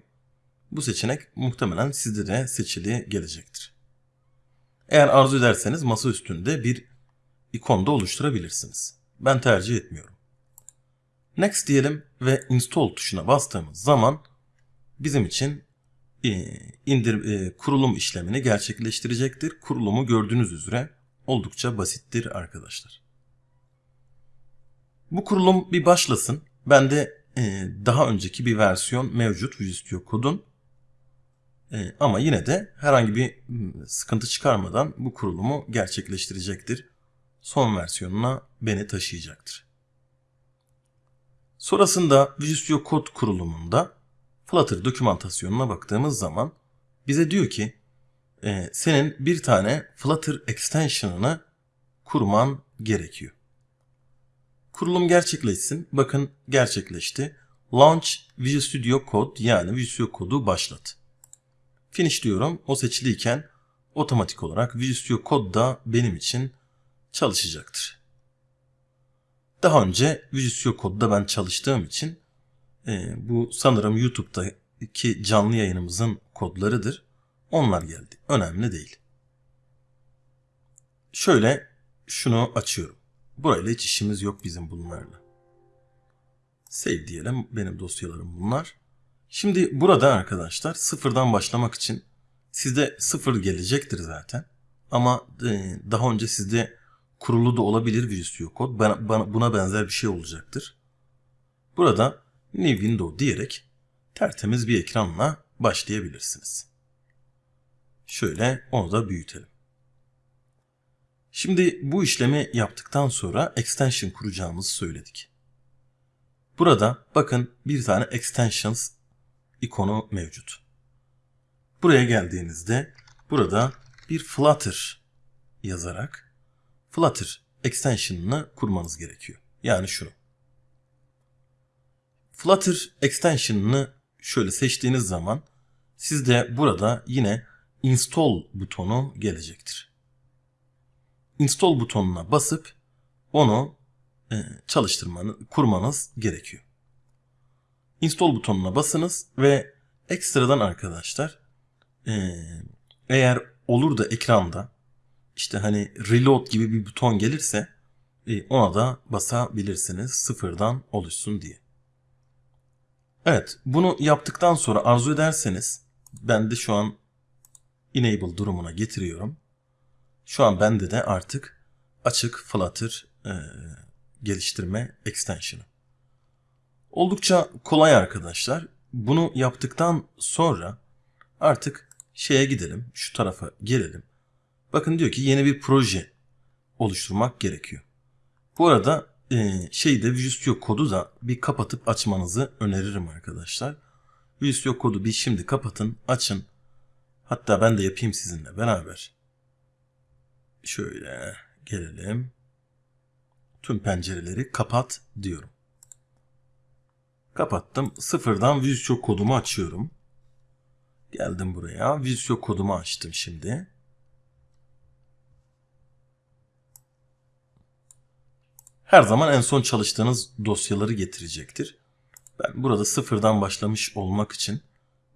Bu seçenek muhtemelen sizde de seçili gelecektir. Eğer arzu ederseniz masa üstünde bir ikon da oluşturabilirsiniz. Ben tercih etmiyorum. Next diyelim ve install tuşuna bastığımız zaman bizim için e, indir e, kurulum işlemini gerçekleştirecektir. Kurulumu gördüğünüz üzere oldukça basittir arkadaşlar. Bu kurulum bir başlasın. Bende e, daha önceki bir versiyon mevcut Visual Studio Code'un. E, ama yine de herhangi bir sıkıntı çıkarmadan bu kurulumu gerçekleştirecektir. Son versiyonuna beni taşıyacaktır. Sonrasında Visual Studio Code kurulumunda Flutter dokümantasyonuna baktığımız zaman bize diyor ki e, senin bir tane Flutter extension'ını kurman gerekiyor. Kurulum gerçekleşsin. Bakın gerçekleşti. Launch Visual Studio Code yani Visual Studio Code'u başlat. Finish diyorum. O seçiliyken otomatik olarak Visual Studio Code da benim için çalışacaktır. Daha önce Visual Studio Code'da ben çalıştığım için e, bu sanırım YouTube'daki canlı yayınımızın kodlarıdır. Onlar geldi. Önemli değil. Şöyle şunu açıyorum. Burayla hiç işimiz yok bizim bunlarla. Save diyelim. Benim dosyalarım bunlar. Şimdi burada arkadaşlar sıfırdan başlamak için sizde sıfır gelecektir zaten. Ama e, daha önce sizde kurulu da olabilir Visual Studio Code. Bana, bana, buna benzer bir şey olacaktır. Burada New Window diyerek tertemiz bir ekranla başlayabilirsiniz. Şöyle onu da büyütelim. Şimdi bu işlemi yaptıktan sonra extension kuracağımızı söyledik. Burada bakın bir tane extensions ikonu mevcut. Buraya geldiğinizde burada bir Flutter yazarak Flutter extension'ını kurmanız gerekiyor. Yani şunu. Flutter extension'ını şöyle seçtiğiniz zaman sizde burada yine install butonu gelecektir. Install butonuna basıp onu e, çalıştırmanız, kurmanız gerekiyor. Install butonuna basınız ve ekstradan arkadaşlar e, eğer olur da ekranda işte hani reload gibi bir buton gelirse e, ona da basabilirsiniz sıfırdan oluşsun diye. Evet bunu yaptıktan sonra arzu ederseniz ben de şu an enable durumuna getiriyorum. Şu an bende de artık açık Flutter e, geliştirme extension'ı. Oldukça kolay arkadaşlar. Bunu yaptıktan sonra artık şeye gidelim. Şu tarafa gelelim. Bakın diyor ki yeni bir proje oluşturmak gerekiyor. Bu arada e, şeyde Visual Studio Code'u da bir kapatıp açmanızı öneririm arkadaşlar. Visual Studio Code'u bir şimdi kapatın, açın. Hatta ben de yapayım sizinle beraber. Şöyle gelelim. Tüm pencereleri kapat diyorum. Kapattım. Sıfırdan Visual Studio Code'umu açıyorum. Geldim buraya. Visual Studio Code'umu açtım şimdi. Her zaman en son çalıştığınız dosyaları getirecektir. Ben burada sıfırdan başlamış olmak için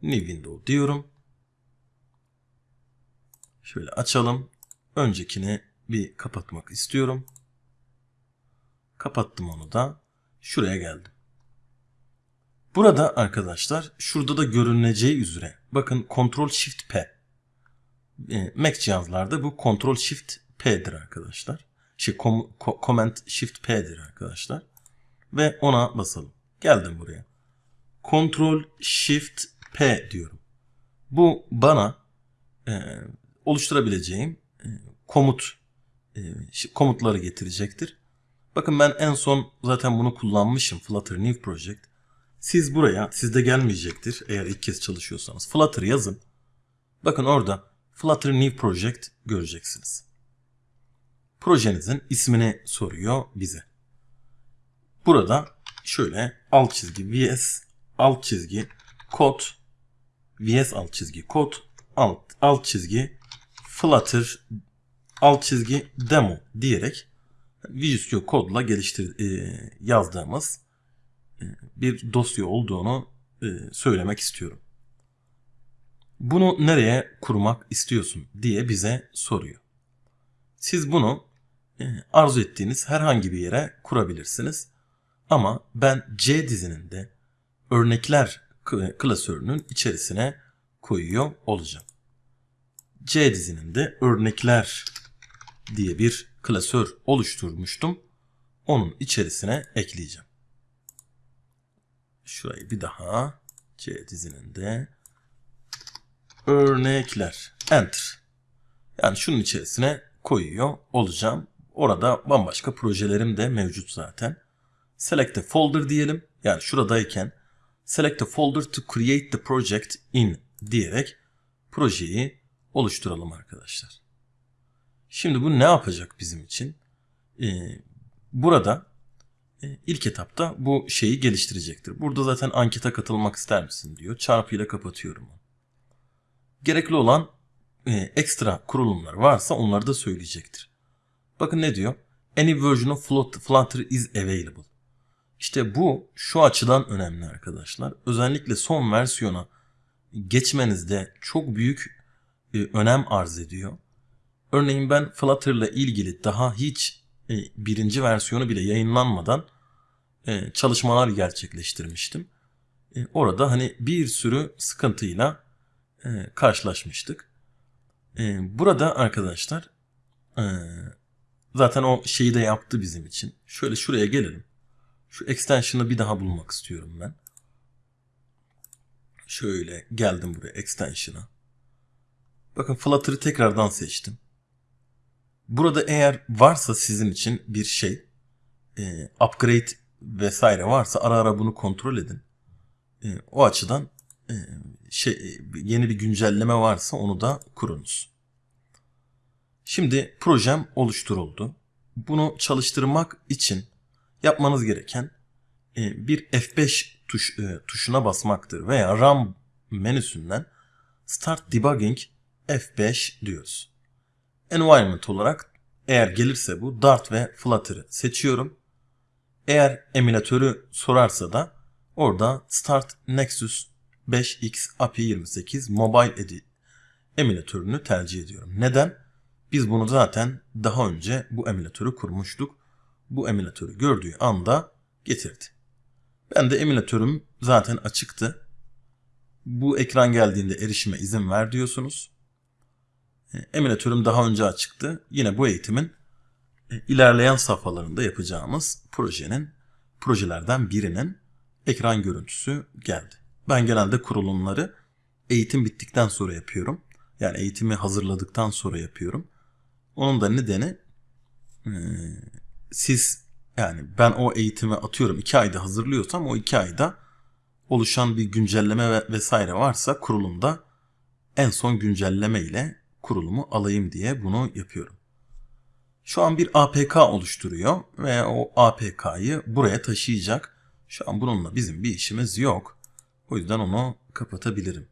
New Window diyorum. Şöyle açalım. Öncekini bir kapatmak istiyorum. Kapattım onu da. Şuraya geldim. Burada arkadaşlar şurada da görüneceği üzere bakın Ctrl Shift P. E, Mac cihazlarda bu Ctrl Shift P'dir arkadaşlar. Şey com, Command Shift P'dir arkadaşlar. Ve ona basalım. Geldim buraya. Ctrl Shift P diyorum. Bu bana e, oluşturabileceğim e, komut e, komutları getirecektir. Bakın ben en son zaten bunu kullanmışım Flutter New Project. Siz buraya, sizde gelmeyecektir eğer ilk kez çalışıyorsanız. Flutter yazın. Bakın orada Flutter New Project göreceksiniz. Projenizin ismini soruyor bize. Burada şöyle alt çizgi vs alt çizgi kod vs alt çizgi kod alt alt çizgi flutter alt çizgi demo diyerek Visual Studio kodla geliştir e, yazdığımız e, bir dosya olduğunu e, söylemek istiyorum. Bunu nereye kurmak istiyorsun diye bize soruyor. Siz bunu arzu ettiğiniz herhangi bir yere kurabilirsiniz. Ama ben C dizinin de örnekler klasörünün içerisine koyuyor olacağım. C dizinin de örnekler diye bir klasör oluşturmuştum. Onun içerisine ekleyeceğim. Şurayı bir daha C dizinin de örnekler enter. Yani şunun içerisine koyuyor olacağım. Orada bambaşka projelerim de mevcut zaten. Select a folder diyelim. Yani şuradayken select a folder to create the project in diyerek projeyi oluşturalım arkadaşlar. Şimdi bu ne yapacak bizim için? Ee, burada e, ilk etapta bu şeyi geliştirecektir. Burada zaten ankete katılmak ister misin diyor. Çarpıyla kapatıyorum. Gerekli olan e, ekstra kurulumlar varsa onları da söyleyecektir. Bakın ne diyor? Any version of Flutter is available. İşte bu şu açıdan önemli arkadaşlar. Özellikle son versiyona geçmenizde çok büyük e, önem arz ediyor. Örneğin ben Flutter ile ilgili daha hiç e, birinci versiyonu bile yayınlanmadan e, çalışmalar gerçekleştirmiştim. E, orada hani bir sürü sıkıntıyla e, karşılaşmıştık. E, burada arkadaşlar e, zaten o şeyi de yaptı bizim için. Şöyle şuraya gelelim. Şu extension'ı bir daha bulmak istiyorum ben. Şöyle geldim buraya extension'a. Bakın Flutter'ı tekrardan seçtim. Burada eğer varsa sizin için bir şey, e, upgrade vesaire varsa ara ara bunu kontrol edin. E, o açıdan e, şey yeni bir güncelleme varsa onu da kurunuz. Şimdi projem oluşturuldu. Bunu çalıştırmak için yapmanız gereken e, bir F5 tuş, e, tuşuna basmaktır veya RAM menüsünden Start Debugging F5 diyoruz. Environment olarak eğer gelirse bu Dart ve Flutter'ı seçiyorum. Eğer emülatörü sorarsa da orada Start Nexus 5X API 28 Mobile Edit emülatörünü tercih ediyorum. Neden? Biz bunu zaten daha önce bu emülatörü kurmuştuk. Bu emülatörü gördüğü anda getirdi. Ben de emülatörüm zaten açıktı. Bu ekran geldiğinde erişime izin ver diyorsunuz. E, emülatörüm daha önce açıktı. Yine bu eğitimin e, ilerleyen safhalarında yapacağımız projenin projelerden birinin ekran görüntüsü geldi. Ben genelde kurulumları eğitim bittikten sonra yapıyorum. Yani eğitimi hazırladıktan sonra yapıyorum. Onun da nedeni e, siz yani ben o eğitimi atıyorum iki ayda hazırlıyorsam o iki ayda oluşan bir güncelleme ve vesaire varsa kurulumda en son güncelleme ile kurulumu alayım diye bunu yapıyorum. Şu an bir APK oluşturuyor ve o APK'yı buraya taşıyacak. Şu an bununla bizim bir işimiz yok. O yüzden onu kapatabilirim.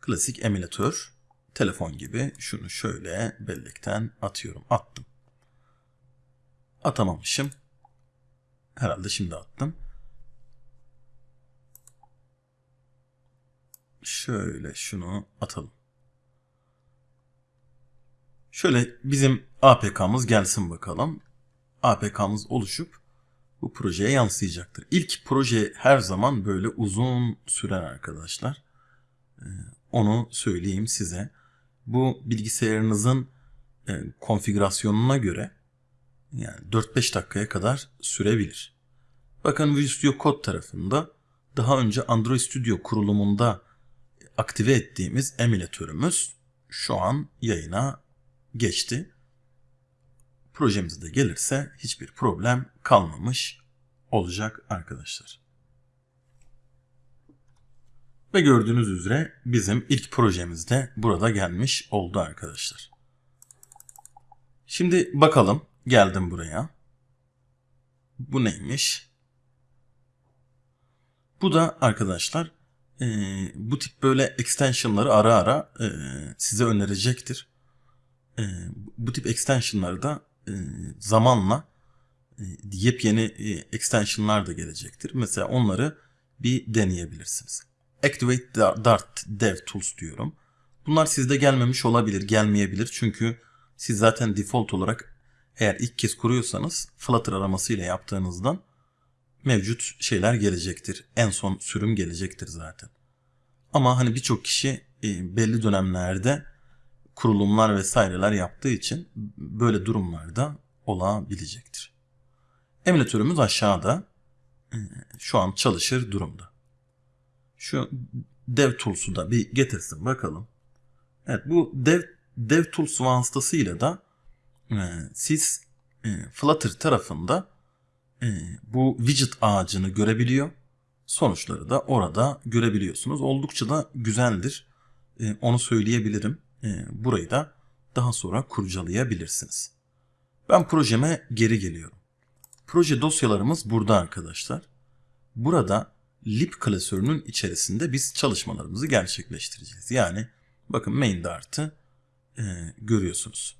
Klasik emülatör, telefon gibi şunu şöyle bellekten atıyorum. Attım. Atamamışım. Herhalde şimdi attım. Şöyle şunu atalım. Şöyle bizim APK'mız gelsin bakalım. APK'mız oluşup bu projeye yansıyacaktır. İlk proje her zaman böyle uzun sürer arkadaşlar. Ee, onu söyleyeyim size. Bu bilgisayarınızın e, konfigürasyonuna göre yani 4-5 dakikaya kadar sürebilir. Bakın Visual Studio Code tarafında daha önce Android Studio kurulumunda aktive ettiğimiz emülatörümüz şu an yayına geçti. Projemiz de gelirse hiçbir problem kalmamış olacak arkadaşlar. Ve gördüğünüz üzere bizim ilk projemiz de burada gelmiş oldu arkadaşlar. Şimdi bakalım geldim buraya. Bu neymiş? Bu da arkadaşlar e, bu tip böyle extensionları ara ara e, size önerecektir. E, bu tip extensionları da e, zamanla e, yepyeni e, extensionlar da gelecektir. Mesela onları bir deneyebilirsiniz. Activate Dart Dev Tools diyorum. Bunlar sizde gelmemiş olabilir, gelmeyebilir. Çünkü siz zaten default olarak eğer ilk kez kuruyorsanız Flutter araması ile yaptığınızdan mevcut şeyler gelecektir. En son sürüm gelecektir zaten. Ama hani birçok kişi e, belli dönemlerde kurulumlar vesaireler yaptığı için böyle durumlarda olabilecektir. Emülatörümüz aşağıda e, şu an çalışır durumda. Şu DevTools'u da bir getirsin bakalım. Evet bu Dev, DevTools vasıtasıyla da e, siz Flutter tarafında bu widget ağacını görebiliyor. Sonuçları da orada görebiliyorsunuz. Oldukça da güzeldir. Onu söyleyebilirim. Burayı da daha sonra kurcalayabilirsiniz. Ben projeme geri geliyorum. Proje dosyalarımız burada arkadaşlar. Burada lib klasörünün içerisinde biz çalışmalarımızı gerçekleştireceğiz. Yani bakın main dart'ı e, görüyorsunuz.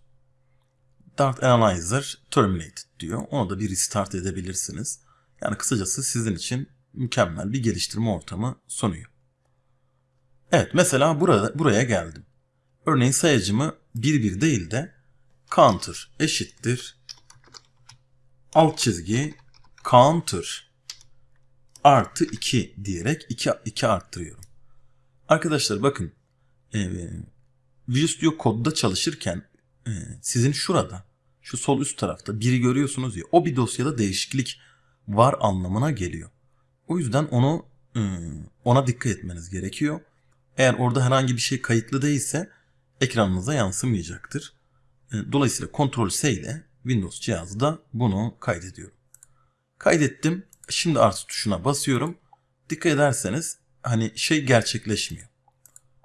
Dart Analyzer Terminated diyor. Onu da bir restart edebilirsiniz. Yani kısacası sizin için mükemmel bir geliştirme ortamı sunuyor. Evet mesela burada, buraya geldim. Örneğin sayacımı 1-1 değil de counter eşittir alt çizgi counter artı 2 diyerek 2, 2 arttırıyorum. Arkadaşlar bakın e, Visual Studio Code'da çalışırken e, sizin şurada şu sol üst tarafta biri görüyorsunuz ya o bir dosyada değişiklik var anlamına geliyor. O yüzden onu e, ona dikkat etmeniz gerekiyor. Eğer orada herhangi bir şey kayıtlı değilse ekranınıza yansımayacaktır. E, dolayısıyla Ctrl S ile Windows cihazda bunu kaydediyorum. Kaydettim. Şimdi artı tuşuna basıyorum. Dikkat ederseniz hani şey gerçekleşmiyor.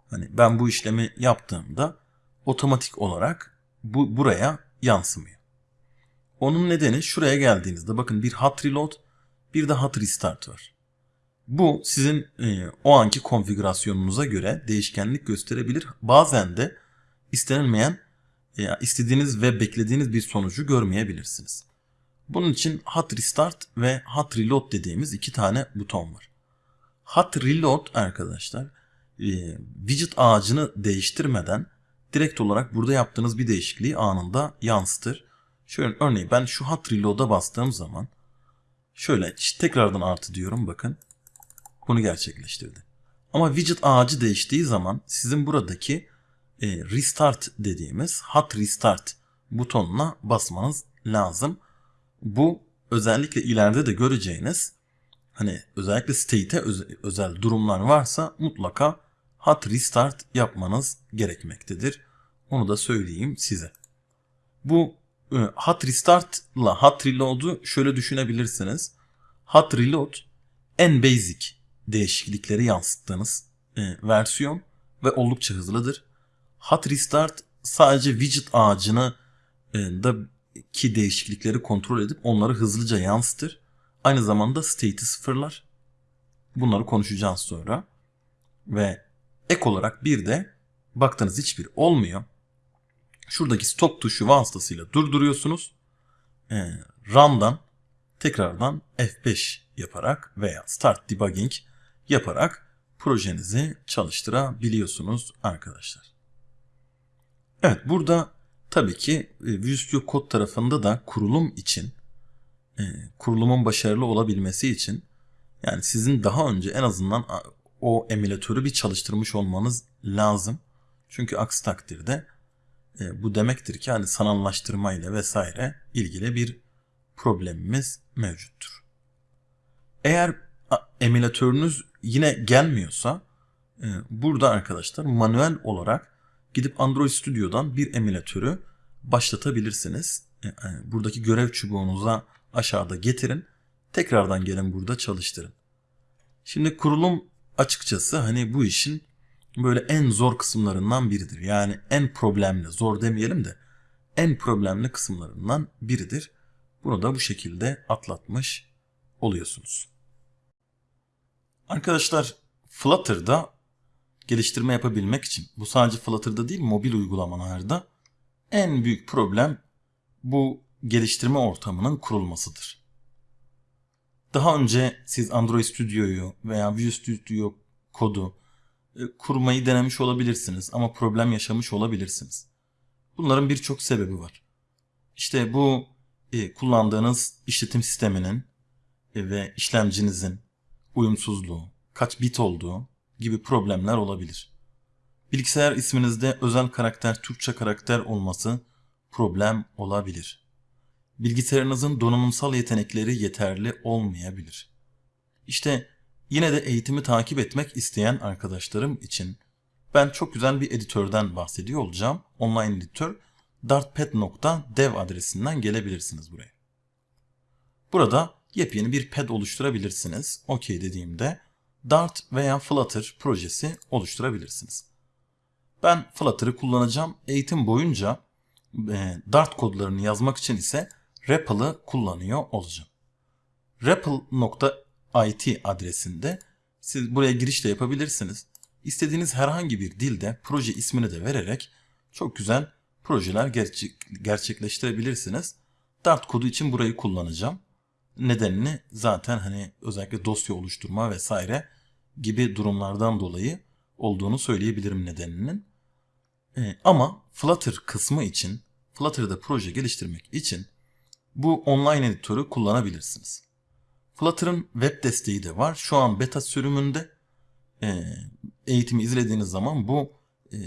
Hani ben bu işlemi yaptığımda otomatik olarak bu buraya yansımıyor. Onun nedeni şuraya geldiğinizde bakın bir hot reload bir de hot restart var. Bu sizin e, o anki konfigürasyonunuza göre değişkenlik gösterebilir. Bazen de istenilmeyen e, istediğiniz ve beklediğiniz bir sonucu görmeyebilirsiniz. Bunun için hot restart ve hot reload dediğimiz iki tane buton var. Hot reload arkadaşlar e, widget ağacını değiştirmeden direkt olarak burada yaptığınız bir değişikliği anında yansıtır. Şöyle örneğin ben şu hot reload'a bastığım zaman şöyle tekrardan artı diyorum bakın. Bunu gerçekleştirdi. Ama widget ağacı değiştiği zaman sizin buradaki e, restart dediğimiz hot restart butonuna basmanız lazım. Bu özellikle ileride de göreceğiniz hani özellikle state'e özel durumlar varsa mutlaka hot restart yapmanız gerekmektedir. Onu da söyleyeyim size. Bu e, hot restart ile hot reload'u şöyle düşünebilirsiniz. Hot reload en basic değişiklikleri yansıttığınız e, versiyon ve oldukça hızlıdır. Hot restart sadece widget ağacını e, da ki değişiklikleri kontrol edip onları hızlıca yansıtır. Aynı zamanda state'i sıfırlar. Bunları konuşacağız sonra. Ve ek olarak bir de baktığınız hiçbir olmuyor. Şuradaki stop tuşu vasıtasıyla durduruyorsunuz. E, run'dan tekrardan F5 yaparak veya start debugging yaparak projenizi çalıştırabiliyorsunuz arkadaşlar. Evet burada tabii ki e, Visual Studio Code tarafında da kurulum için e, kurulumun başarılı olabilmesi için yani sizin daha önce en azından o emülatörü bir çalıştırmış olmanız lazım. Çünkü aksi takdirde e, bu demektir ki hani sanallaştırma ile vesaire ilgili bir problemimiz mevcuttur. Eğer emülatörünüz yine gelmiyorsa burada arkadaşlar manuel olarak gidip Android Studio'dan bir emülatörü başlatabilirsiniz. E, e, buradaki görev çubuğunuza aşağıda getirin. Tekrardan gelin burada çalıştırın. Şimdi kurulum açıkçası hani bu işin böyle en zor kısımlarından biridir. Yani en problemli, zor demeyelim de en problemli kısımlarından biridir. Bunu da bu şekilde atlatmış oluyorsunuz. Arkadaşlar Flutter'da geliştirme yapabilmek için bu sadece Flutter'da değil mobil uygulamalarda en büyük problem bu geliştirme ortamının kurulmasıdır. Daha önce siz Android Studio'yu veya Visual Studio kodu e, kurmayı denemiş olabilirsiniz ama problem yaşamış olabilirsiniz. Bunların birçok sebebi var. İşte bu e, kullandığınız işletim sisteminin e, ve işlemcinizin uyumsuzluğu, kaç bit olduğu gibi problemler olabilir. Bilgisayar isminizde özel karakter Türkçe karakter olması problem olabilir. Bilgisayarınızın donanımsal yetenekleri yeterli olmayabilir. İşte yine de eğitimi takip etmek isteyen arkadaşlarım için ben çok güzel bir editörden bahsediyor olacağım. Online editör dartpad.dev adresinden gelebilirsiniz buraya. Burada yepyeni bir pad oluşturabilirsiniz. OK dediğimde Dart veya Flutter projesi oluşturabilirsiniz. Ben Flutter'ı kullanacağım. Eğitim boyunca e, Dart kodlarını yazmak için ise REPL'ı kullanıyor olacağım. REPL.it adresinde siz buraya giriş de yapabilirsiniz. İstediğiniz herhangi bir dilde proje ismini de vererek çok güzel projeler gerçek, gerçekleştirebilirsiniz. Dart kodu için burayı kullanacağım. Nedenini zaten hani özellikle dosya oluşturma vesaire gibi durumlardan dolayı olduğunu söyleyebilirim nedeninin. Ee, ama Flutter kısmı için, Flutter'da proje geliştirmek için bu online editörü kullanabilirsiniz. Flutter'ın web desteği de var. Şu an beta sürümünde e, eğitimi izlediğiniz zaman bu e,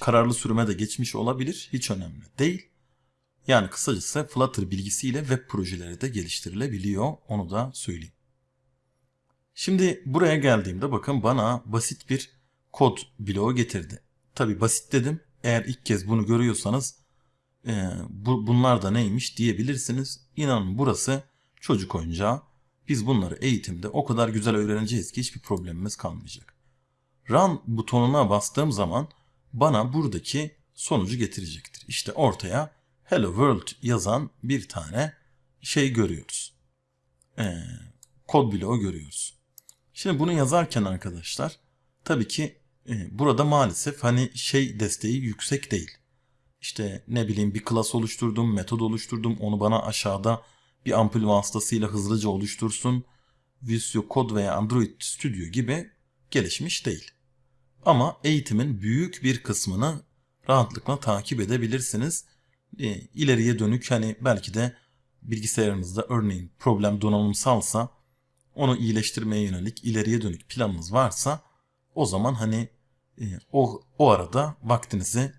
kararlı sürüme de geçmiş olabilir. Hiç önemli değil. Yani kısacası Flutter bilgisiyle web projeleri de geliştirilebiliyor. Onu da söyleyeyim. Şimdi buraya geldiğimde bakın bana basit bir kod bloğu getirdi. Tabi basit dedim. Eğer ilk kez bunu görüyorsanız e, bu, bunlar da neymiş diyebilirsiniz. İnanın burası çocuk oyuncağı. Biz bunları eğitimde o kadar güzel öğreneceğiz ki hiçbir problemimiz kalmayacak. Run butonuna bastığım zaman bana buradaki sonucu getirecektir. İşte ortaya Hello World yazan bir tane şey görüyoruz. Ee, kod bloğu görüyoruz. Şimdi bunu yazarken arkadaşlar tabii ki e, burada maalesef hani şey desteği yüksek değil. İşte ne bileyim bir klas oluşturdum, metod oluşturdum. Onu bana aşağıda bir ampul vasıtasıyla hızlıca oluştursun. Visual Code veya Android Studio gibi gelişmiş değil. Ama eğitimin büyük bir kısmını rahatlıkla takip edebilirsiniz. E, ileriye dönük hani belki de bilgisayarınızda örneğin problem donanımsalsa onu iyileştirmeye yönelik ileriye dönük planınız varsa o zaman hani e, o, o arada vaktinizi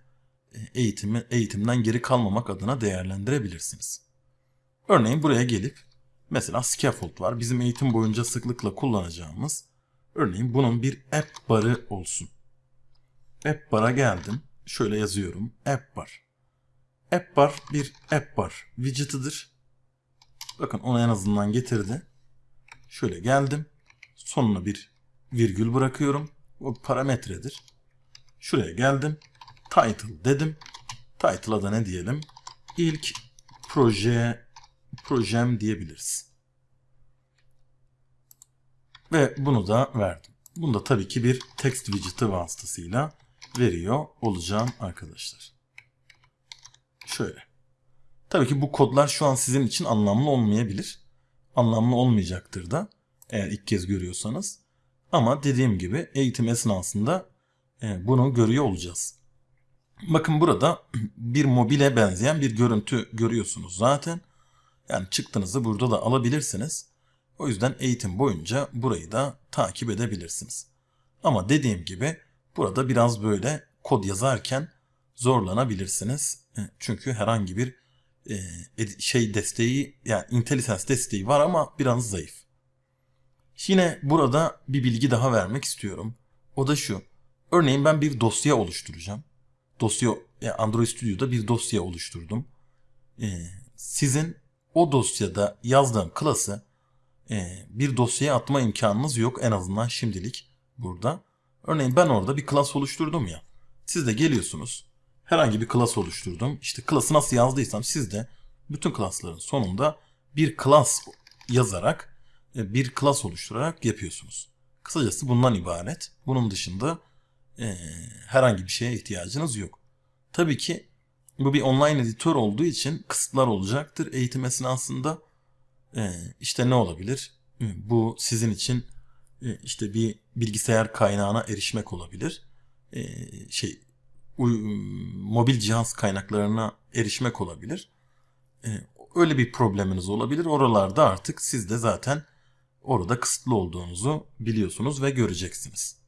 e, eğitimi, eğitimden geri kalmamak adına değerlendirebilirsiniz. Örneğin buraya gelip mesela scaffold var. Bizim eğitim boyunca sıklıkla kullanacağımız. Örneğin bunun bir app barı olsun. App bar'a geldim. Şöyle yazıyorum. App bar. App bar bir app bar widget'ıdır. Bakın onu en azından getirdi. Şöyle geldim. Sonuna bir virgül bırakıyorum. O parametredir. Şuraya geldim. Title dedim. Title'a da ne diyelim? İlk proje projem diyebiliriz. Ve bunu da verdim. Bunu da tabii ki bir text widget'ı vasıtasıyla veriyor olacağım arkadaşlar. Şöyle. Tabii ki bu kodlar şu an sizin için anlamlı olmayabilir. Anlamlı olmayacaktır da eğer ilk kez görüyorsanız. Ama dediğim gibi eğitim esnasında e, bunu görüyor olacağız. Bakın burada bir mobile benzeyen bir görüntü görüyorsunuz zaten. Yani çıktınızı burada da alabilirsiniz. O yüzden eğitim boyunca burayı da takip edebilirsiniz. Ama dediğim gibi burada biraz böyle kod yazarken zorlanabilirsiniz. E, çünkü herhangi bir e, şey desteği yani IntelliSense desteği var ama biraz zayıf. Yine burada bir bilgi daha vermek istiyorum. O da şu. Örneğin ben bir dosya oluşturacağım. Dosya Android Studio'da bir dosya oluşturdum. Ee, sizin o dosyada yazdığım klası e, bir dosyaya atma imkanınız yok en azından şimdilik. burada. Örneğin ben orada bir klas oluşturdum ya. Siz de geliyorsunuz. Herhangi bir klas oluşturdum. İşte klası nasıl yazdıysam siz de bütün klasların sonunda bir klas yazarak e, bir klas oluşturarak yapıyorsunuz. Kısacası bundan ibaret. Bunun dışında e, herhangi bir şeye ihtiyacınız yok. Tabii ki bu bir online editör olduğu için kısıtlar olacaktır eğitim esnasında. E, işte ne olabilir? E, Bu sizin için e, işte bir bilgisayar kaynağına erişmek olabilir. E, şey mobil cihaz kaynaklarına erişmek olabilir. E, öyle bir probleminiz olabilir. Oralarda artık siz de zaten orada kısıtlı olduğunuzu biliyorsunuz ve göreceksiniz.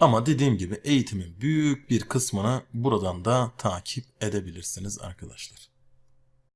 Ama dediğim gibi eğitimin büyük bir kısmını buradan da takip edebilirsiniz arkadaşlar.